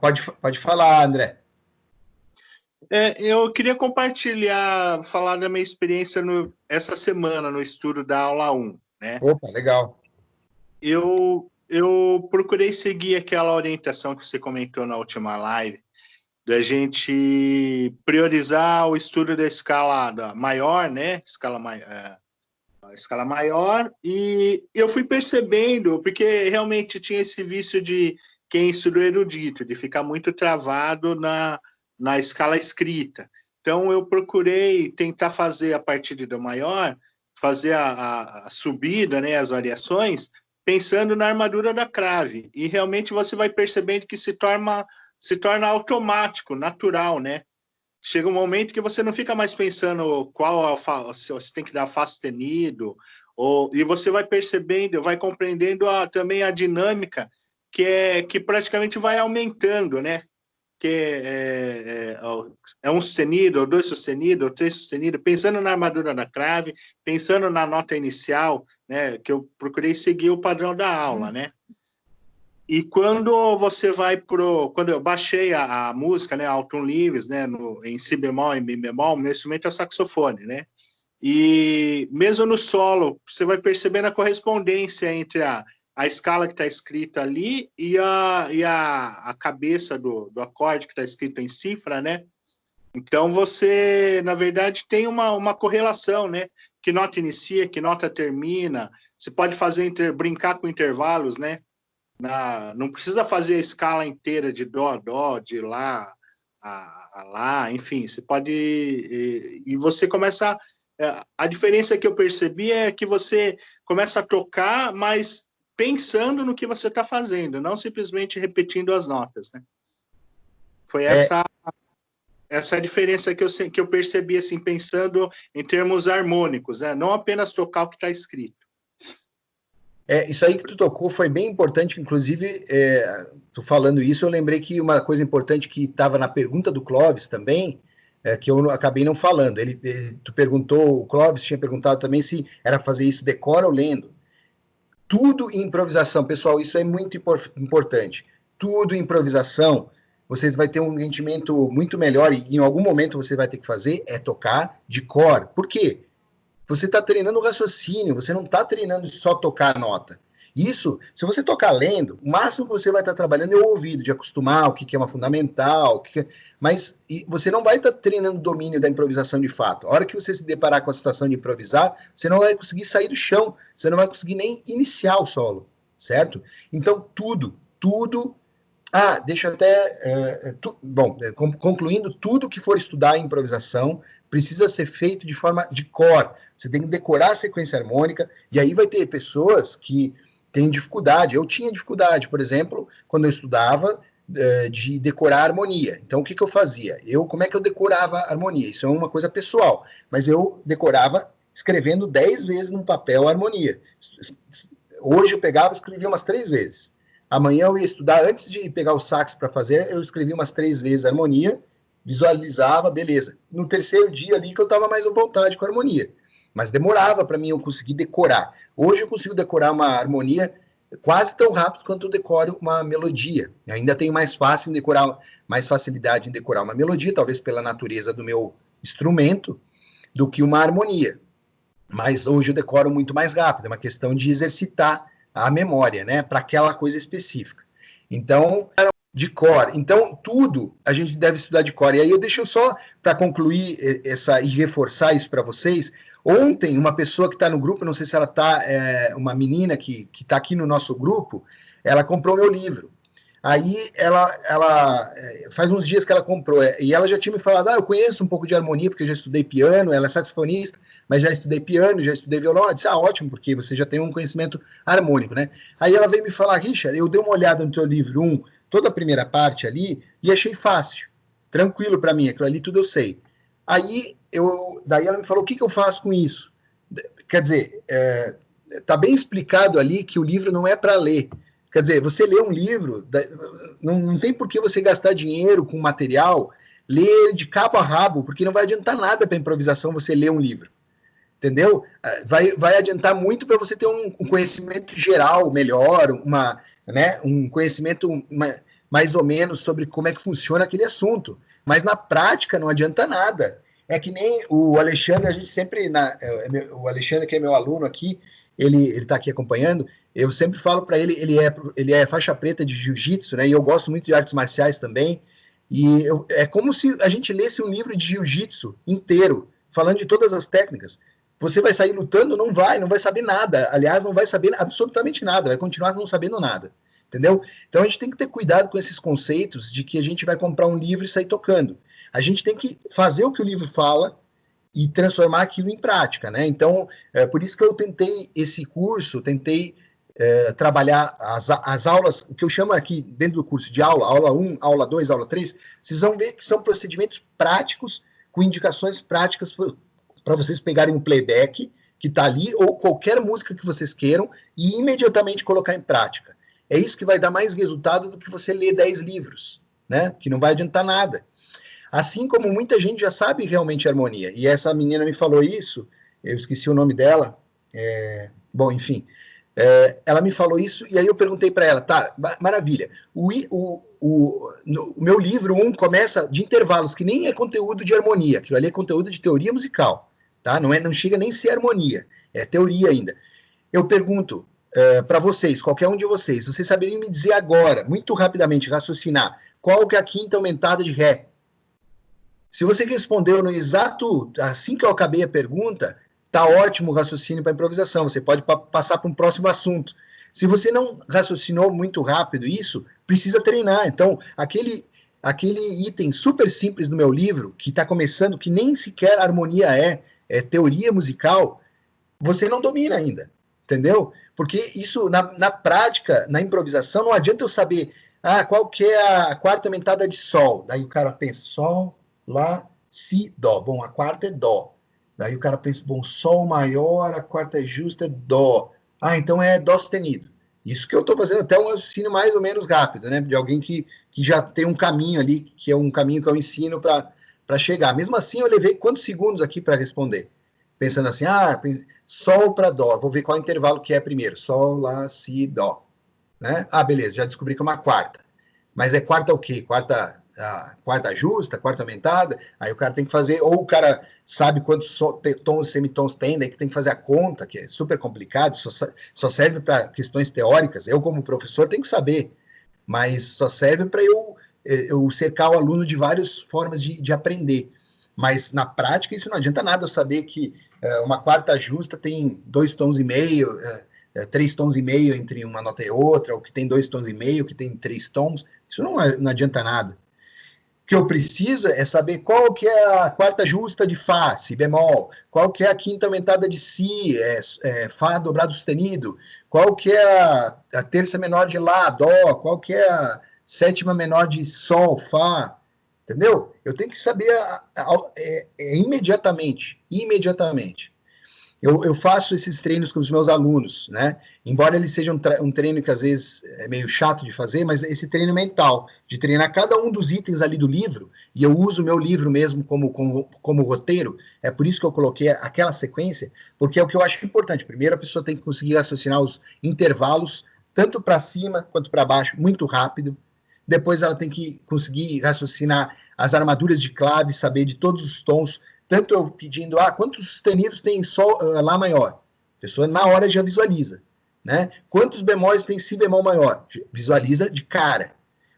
Pode, pode falar, André. É, eu queria compartilhar, falar da minha experiência no, essa semana no estudo da aula 1. Né? Opa, legal. Eu, eu procurei seguir aquela orientação que você comentou na última live, da gente priorizar o estudo da escala da maior, né? Escala, é, escala maior, e eu fui percebendo, porque realmente tinha esse vício de quem estudou erudito, de ficar muito travado na, na escala escrita. Então, eu procurei tentar fazer a partir do maior, fazer a, a, subida, né, as variações, pensando na armadura da crave. E realmente você vai percebendo que se torna, se torna automático, natural, né? Chega um momento que você não fica mais pensando qual é o se você tem que dar Fá sustenido, ou, e você vai percebendo, vai compreendendo a, também a dinâmica que é que praticamente vai aumentando, né? Que é, é, é, é um sustenido, ou dois sustenidos, ou três sustenidos, pensando na armadura da crave, pensando na nota inicial, né? Que eu procurei seguir o padrão da aula, né? E quando você vai pro, quando eu baixei a, a música, né, Alton Leaves, né, no, em si bemol e mi bemol, meu instrumento é o saxofone, né? E mesmo no solo, você vai percebendo a correspondência entre a a escala que está escrita ali e a, e a, a cabeça do, do acorde que está escrito em cifra, né? Então, você, na verdade, tem uma, uma correlação, né? Que nota inicia, que nota termina. Você pode fazer inter, brincar com intervalos, né? Na, não precisa fazer a escala inteira de dó, dó, de lá a, a lá, enfim. Você pode... E, e você começa... A, a diferença que eu percebi é que você começa a tocar, mas pensando no que você está fazendo, não simplesmente repetindo as notas, né? Foi essa é... essa diferença que eu, que eu percebi, assim, pensando em termos harmônicos, né? Não apenas tocar o que está escrito. É, isso aí que tu tocou foi bem importante, inclusive, é, tu falando isso, eu lembrei que uma coisa importante que estava na pergunta do Clóvis também, é, que eu acabei não falando, ele, ele, tu perguntou, o Clóvis tinha perguntado também se era fazer isso decora ou lendo tudo improvisação, pessoal, isso é muito importante. Tudo improvisação, você vai ter um rendimento muito melhor e em algum momento você vai ter que fazer é tocar de cor. Por quê? Você está treinando o raciocínio, você não está treinando só tocar a nota. Isso, se você tocar lendo, o máximo que você vai estar trabalhando é o ouvido, de acostumar o que, que é uma fundamental, o que, é, mas você não vai estar treinando o domínio da improvisação de fato. A hora que você se deparar com a situação de improvisar, você não vai conseguir sair do chão, você não vai conseguir nem iniciar o solo, certo? Então, tudo, tudo. Ah, deixa eu até. Uh, tu, bom, é, concluindo, tudo que for estudar improvisação precisa ser feito de forma de cor. Você tem que decorar a sequência harmônica, e aí vai ter pessoas que tem dificuldade. Eu tinha dificuldade, por exemplo, quando eu estudava, eh, de decorar harmonia. Então, o que, que eu fazia? Eu, como é que eu decorava harmonia? Isso é uma coisa pessoal, mas eu decorava escrevendo dez vezes num papel harmonia. Hoje eu pegava e escrevia umas três vezes. Amanhã eu ia estudar, antes de pegar o sax para fazer, eu escrevia umas três vezes harmonia, visualizava, beleza. No terceiro dia ali que eu estava mais à vontade com a harmonia mas demorava para mim eu conseguir decorar. Hoje eu consigo decorar uma harmonia quase tão rápido quanto eu decoro uma melodia. Eu ainda tenho mais fácil em decorar, mais facilidade em decorar uma melodia, talvez pela natureza do meu instrumento, do que uma harmonia. Mas hoje eu decoro muito mais rápido, é uma questão de exercitar a memória, né, para aquela coisa específica. Então, de cor. Então, tudo a gente deve estudar de cor. E aí eu deixo só para concluir essa e reforçar isso para vocês, Ontem, uma pessoa que está no grupo, não sei se ela está, é, uma menina que está aqui no nosso grupo, ela comprou meu livro. Aí ela, ela é, faz uns dias que ela comprou, é, e ela já tinha me falado, ah, eu conheço um pouco de harmonia, porque eu já estudei piano, ela é saxofonista, mas já estudei piano, já estudei violão. Eu disse, ah, ótimo, porque você já tem um conhecimento harmônico, né? Aí ela veio me falar, Richard, eu dei uma olhada no teu livro 1, um, toda a primeira parte ali, e achei fácil, tranquilo para mim, aquilo ali tudo eu sei. Aí eu, daí ela me falou, o que, que eu faço com isso? Quer dizer, é, tá bem explicado ali que o livro não é para ler. Quer dizer, você lê um livro, não, não tem por que você gastar dinheiro com material, ler de cabo a rabo, porque não vai adiantar nada para improvisação você ler um livro. Entendeu? Vai, vai adiantar muito para você ter um, um, conhecimento geral melhor, uma, né, um conhecimento uma, mais ou menos sobre como é que funciona aquele assunto. Mas na prática não adianta nada. É que nem o Alexandre, a gente sempre, na, é, é o Alexandre, que é meu aluno aqui, ele está aqui acompanhando, eu sempre falo para ele, ele é, ele é faixa preta de jiu-jitsu, né? E eu gosto muito de artes marciais também. E eu, é como se a gente lesse um livro de jiu-jitsu inteiro, falando de todas as técnicas. Você vai sair lutando? Não vai, não vai saber nada. Aliás, não vai saber absolutamente nada, vai continuar não sabendo nada. Entendeu? Então a gente tem que ter cuidado com esses conceitos de que a gente vai comprar um livro e sair tocando. A gente tem que fazer o que o livro fala e transformar aquilo em prática, né? Então, é por isso que eu tentei esse curso, tentei é, trabalhar as, as aulas, o que eu chamo aqui dentro do curso de aula, aula 1, aula 2, aula 3, vocês vão ver que são procedimentos práticos, com indicações práticas para vocês pegarem um playback que está ali, ou qualquer música que vocês queiram, e imediatamente colocar em prática. É isso que vai dar mais resultado do que você ler 10 livros, né? Que não vai adiantar nada. Assim como muita gente já sabe realmente harmonia. E essa menina me falou isso, eu esqueci o nome dela. É, bom, enfim. É, ela me falou isso, e aí eu perguntei para ela, tá, maravilha. O, o, o, no, o meu livro 1 um, começa de intervalos, que nem é conteúdo de harmonia, aquilo ali é conteúdo de teoria musical, tá? Não, é, não chega nem a ser harmonia, é teoria ainda. Eu pergunto, uh, para vocês, qualquer um de vocês, vocês saberiam me dizer agora, muito rapidamente, raciocinar, qual que é a quinta aumentada de Ré? Se você respondeu no exato, assim que eu acabei a pergunta, tá ótimo o raciocínio para improvisação, você pode pa passar para um próximo assunto. Se você não raciocinou muito rápido isso, precisa treinar. Então, aquele aquele item super simples do meu livro, que está começando, que nem sequer harmonia é, é teoria musical, você não domina ainda entendeu? Porque isso, na, na prática, na improvisação, não adianta eu saber ah, qual que é a quarta aumentada de Sol. Daí o cara pensa, Sol, Lá, Si, Dó. Bom, a quarta é Dó. Daí o cara pensa, bom, Sol maior, a quarta é justa, é Dó. Ah, então é Dó sustenido. Isso que eu estou fazendo até um raciocínio mais ou menos rápido, né? De alguém que, que já tem um caminho ali, que é um caminho que eu ensino para chegar. Mesmo assim, eu levei quantos segundos aqui para responder? Pensando assim, ah, Sol para Dó, vou ver qual intervalo que é primeiro, Sol, Lá, Si, Dó. Né? Ah, beleza, já descobri que é uma quarta. Mas é quarta o quê? Quarta, quarta justa, quarta aumentada? Aí o cara tem que fazer, ou o cara sabe quantos tons e semitons tem, daí que tem que fazer a conta, que é super complicado, só, só serve para questões teóricas. Eu, como professor, tenho que saber, mas só serve para eu, eu cercar o aluno de várias formas de, de aprender. Mas na prática isso não adianta nada saber que é, uma quarta justa tem dois tons e meio, é, é, três tons e meio entre uma nota e outra, ou que tem dois tons e meio, que tem três tons, isso não, não adianta nada. O que eu preciso é saber qual que é a quarta justa de Fá, Si bemol, qual que é a quinta aumentada de Si, é, é, Fá dobrado sustenido, qual que é a, a terça menor de Lá, Dó, qual que é a sétima menor de Sol, Fá, entendeu? Eu tenho que saber a, a, é, é, imediatamente, imediatamente. Eu, eu, faço esses treinos com os meus alunos, né? Embora ele seja um, um, treino que às vezes é meio chato de fazer, mas esse treino mental, de treinar cada um dos itens ali do livro, e eu uso o meu livro mesmo como, como, como roteiro, é por isso que eu coloquei aquela sequência, porque é o que eu acho importante. Primeiro, a pessoa tem que conseguir raciocinar os intervalos, tanto para cima quanto para baixo, muito rápido, depois ela tem que conseguir raciocinar as armaduras de clave, saber de todos os tons, tanto eu pedindo, ah, quantos sustenidos tem sol, uh, Lá maior? A pessoa na hora já visualiza, né? Quantos bemóis tem Si bemol maior? Visualiza de cara.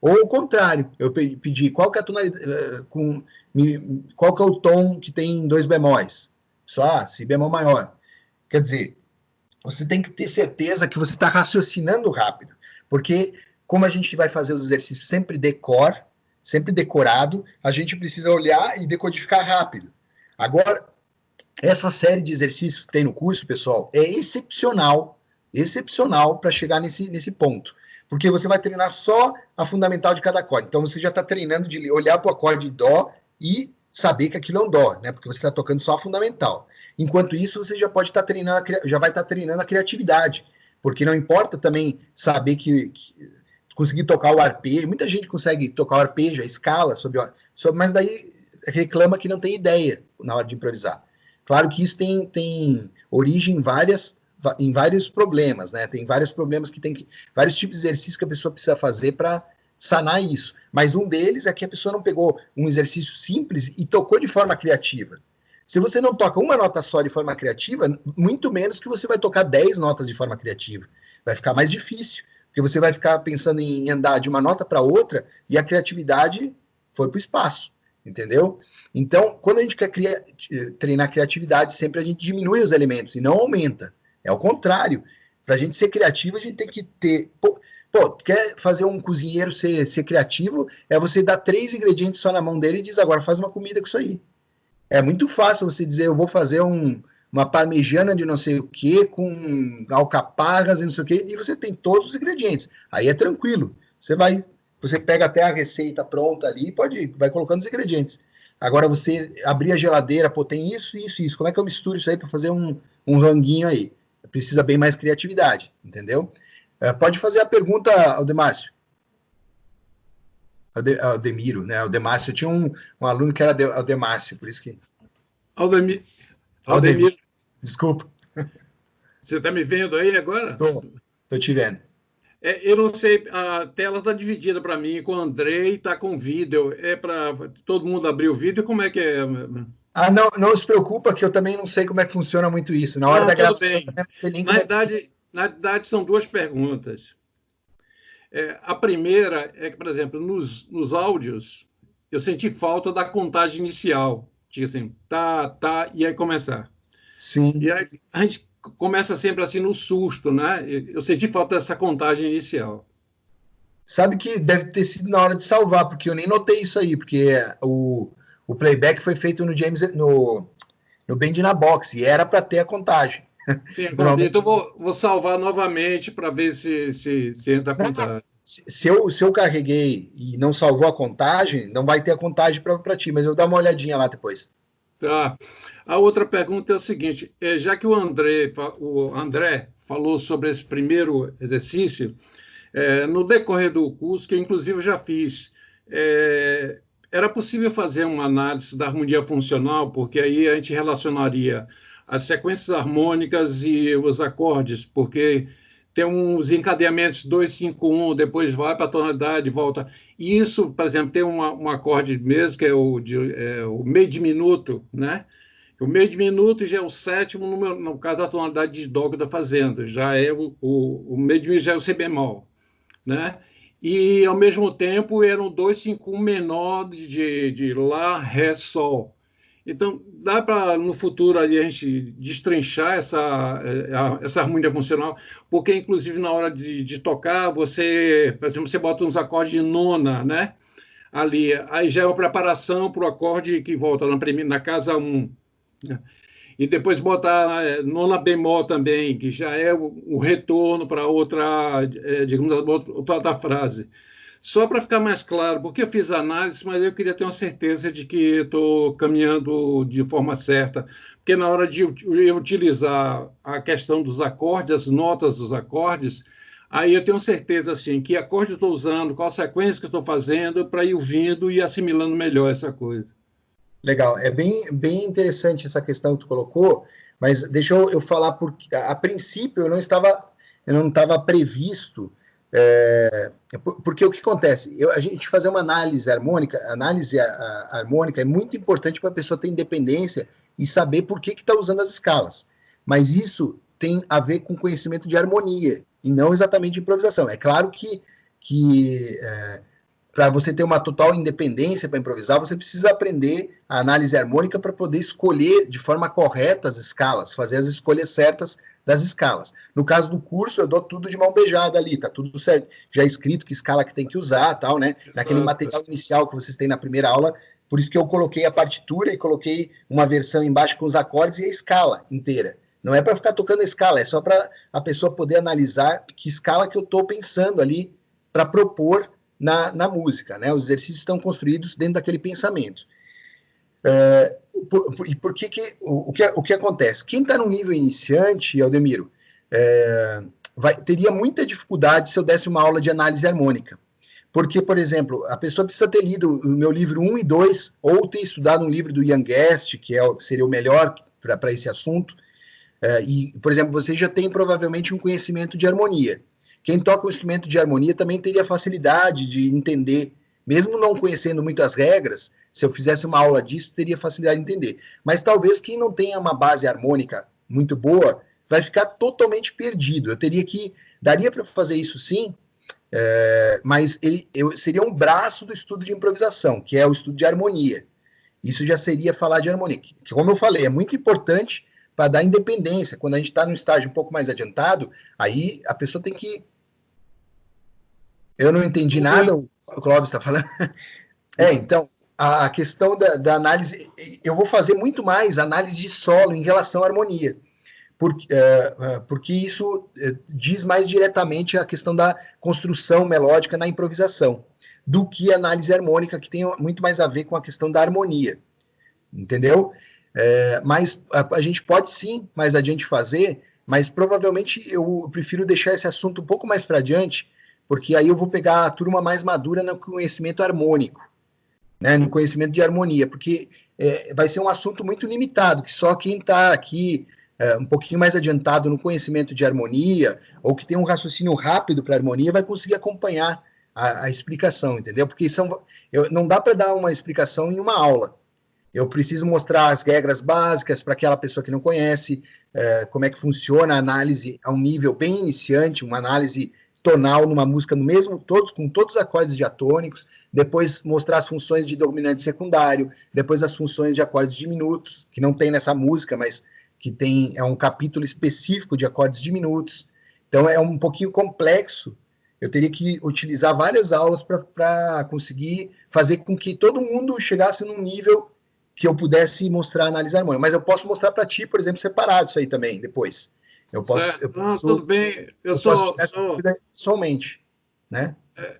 Ou o contrário, eu pedi qual que é a tonalidade, uh, com, me, qual que é o tom que tem dois bemóis? Só ah, Si bemol maior. Quer dizer, você tem que ter certeza que você está raciocinando rápido, porque como a gente vai fazer os exercícios sempre decor, sempre decorado, a gente precisa olhar e decodificar rápido. Agora, essa série de exercícios que tem no curso, pessoal, é excepcional, excepcional para chegar nesse, nesse ponto. Porque você vai treinar só a fundamental de cada acorde. Então, você já está treinando de olhar para o acorde Dó e saber que aquilo é um Dó, né? Porque você está tocando só a fundamental. Enquanto isso, você já pode estar tá treinando, já vai estar tá treinando a criatividade. Porque não importa também saber que, que conseguir tocar o arpejo. Muita gente consegue tocar o arpejo, a escala, sobre, sobre, mas daí reclama que não tem ideia na hora de improvisar. Claro que isso tem, tem origem em, várias, em vários problemas, né? Tem vários problemas que tem que. vários tipos de exercícios que a pessoa precisa fazer para sanar isso. Mas um deles é que a pessoa não pegou um exercício simples e tocou de forma criativa. Se você não toca uma nota só de forma criativa, muito menos que você vai tocar 10 notas de forma criativa. Vai ficar mais difícil, porque você vai ficar pensando em andar de uma nota para outra e a criatividade foi para o espaço, entendeu? Então, quando a gente quer criar, treinar criatividade, sempre a gente diminui os elementos e não aumenta. É o contrário. Para a gente ser criativo, a gente tem que ter. Pô, pô, quer fazer um cozinheiro ser, ser criativo? É você dar três ingredientes só na mão dele e diz agora faz uma comida com isso aí. É muito fácil você dizer eu vou fazer um, uma parmegiana de não sei o que com alcaparras e não sei o que e você tem todos os ingredientes. Aí é tranquilo. Você vai, você pega até a receita pronta ali e pode vai colocando os ingredientes. Agora você abrir a geladeira, pô, tem isso, isso, isso. Como é que eu misturo isso aí para fazer um, um ranguinho aí? precisa bem mais criatividade, entendeu? É, pode fazer a pergunta, Aldemárcio. Aldemiro, né? Aldemárcio. Eu tinha um, um aluno que era Aldemárcio, por isso que. Aldemir. Aldemir. Desculpa. Você está me vendo aí agora? Estou te vendo. É, eu não sei, a tela está dividida para mim com o André e está com vídeo. É para todo mundo abrir o vídeo? Como é que é? Ah, não, não se preocupa que eu também não sei como é que funciona muito isso. Na hora não, da gravação, não sei nem na verdade, é... na verdade, são duas perguntas. É, a primeira é que, por exemplo, nos, nos áudios, eu senti falta da contagem inicial. Tipo assim, tá, tá, e aí começar. Sim. E aí a gente começa sempre assim no susto, né? Eu senti falta dessa contagem inicial. Sabe que deve ter sido na hora de salvar, porque eu nem notei isso aí, porque o o playback foi feito no James no, no Band na Box e era para ter a contagem. Sim, então vou, vou salvar novamente para ver se, se, se entra a contagem. Se eu, se eu carreguei e não salvou a contagem, não vai ter a contagem para ti, mas eu vou dar uma olhadinha lá depois. Tá. A outra pergunta é o seguinte: é, já que o André, o André falou sobre esse primeiro exercício, é, no decorrer do curso, que eu inclusive já fiz, é, era possível fazer uma análise da harmonia funcional, porque aí a gente relacionaria as sequências harmônicas e os acordes, porque tem uns encadeamentos 2, 5, 1, depois vai para a tonalidade, volta. Isso, por exemplo, tem uma, um acorde mesmo, que é o, de, é o meio diminuto, né? O meio diminuto já é o sétimo, no, no caso da tonalidade de dó estou fazendo, já é o, o, o meio diminuto já é o si bemol, né? e, ao mesmo tempo, eram dois cinco menor de, de Lá, Ré, Sol. Então, dá para, no futuro, ali, a gente destrinchar essa, eh, essa harmonia funcional, porque, inclusive, na hora de, de tocar, você, por exemplo, você bota uns acordes de nona, né? Ali, aí já é uma preparação para o acorde que volta na, na casa 1. Um, né? e depois botar é, nona bemol também, que já é o, o retorno para outra, é, digamos, outra, outra frase. Só para ficar mais claro, porque eu fiz análise, mas eu queria ter uma certeza de que estou caminhando de forma certa, porque na hora de eu utilizar a questão dos acordes, as notas dos acordes, aí eu tenho certeza assim que acorde eu estou usando, qual sequência que eu estou fazendo, para ir ouvindo e assimilando melhor essa coisa. Legal, é bem, bem interessante essa questão que tu colocou, mas deixa eu, eu falar porque a princípio eu não estava eu não estava previsto é, porque o que acontece? Eu, a gente fazer uma análise harmônica, análise a, a, harmônica é muito importante para a pessoa ter independência e saber por que está usando as escalas. Mas isso tem a ver com conhecimento de harmonia e não exatamente improvisação. É claro que, que é, para você ter uma total independência para improvisar, você precisa aprender a análise harmônica para poder escolher de forma correta as escalas, fazer as escolhas certas das escalas. No caso do curso, eu dou tudo de mão beijada ali, tá tudo certo, já é escrito que escala que tem que usar, tal, né? Naquele material inicial que vocês têm na primeira aula, por isso que eu coloquei a partitura e coloquei uma versão embaixo com os acordes e a escala inteira. Não é para ficar tocando a escala, é só para a pessoa poder analisar que escala que eu estou pensando ali para propor na, na música, né? Os exercícios estão construídos dentro daquele pensamento. É, por, por, e por que que o, o, que o que acontece? Quem está no nível iniciante, Aldemiro, é, vai, teria muita dificuldade se eu desse uma aula de análise harmônica. Porque, por exemplo, a pessoa precisa ter lido o meu livro 1 e 2, ou ter estudado um livro do Ian Guest, que é, seria o melhor para esse assunto. É, e, por exemplo, você já tem provavelmente um conhecimento de harmonia. Quem toca o instrumento de harmonia também teria facilidade de entender, mesmo não conhecendo muito as regras, se eu fizesse uma aula disso, teria facilidade de entender. Mas talvez quem não tenha uma base harmônica muito boa, vai ficar totalmente perdido. Eu teria que, daria para fazer isso sim, é, mas ele, eu, seria um braço do estudo de improvisação, que é o estudo de harmonia. Isso já seria falar de harmonia, que, como eu falei, é muito importante para dar independência. Quando a gente está num estágio um pouco mais adiantado, aí a pessoa tem que. Eu não entendi nada, o Clóvis está falando. É, então, a questão da, da, análise, eu vou fazer muito mais análise de solo em relação à harmonia porque, é, é, porque isso é, diz mais diretamente a questão da construção melódica na improvisação, do que a análise harmônica, que tem muito mais a ver com a questão da harmonia, entendeu? É, mas a, a, gente pode sim, mais adiante fazer, mas provavelmente eu prefiro deixar esse assunto um pouco mais para adiante, porque aí eu vou pegar a turma mais madura no conhecimento harmônico, né, no conhecimento de harmonia, porque é, vai ser um assunto muito limitado, que só quem está aqui é, um pouquinho mais adiantado no conhecimento de harmonia, ou que tem um raciocínio rápido para harmonia, vai conseguir acompanhar a, a explicação, entendeu? Porque são, eu, não dá para dar uma explicação em uma aula. Eu preciso mostrar as regras básicas para aquela pessoa que não conhece, é, como é que funciona a análise a um nível bem iniciante, uma análise tonal numa música no mesmo, todos com todos os acordes diatônicos, depois mostrar as funções de dominante secundário, depois as funções de acordes diminutos, que não tem nessa música, mas que tem é um capítulo específico de acordes diminutos. Então é um pouquinho complexo. Eu teria que utilizar várias aulas para conseguir fazer com que todo mundo chegasse num nível que eu pudesse mostrar análise harmônica. Mas eu posso mostrar para ti, por exemplo, separado isso aí também depois. Eu posso. Eu posso Não, tudo bem. Eu, eu sou, sou... somente, né? É,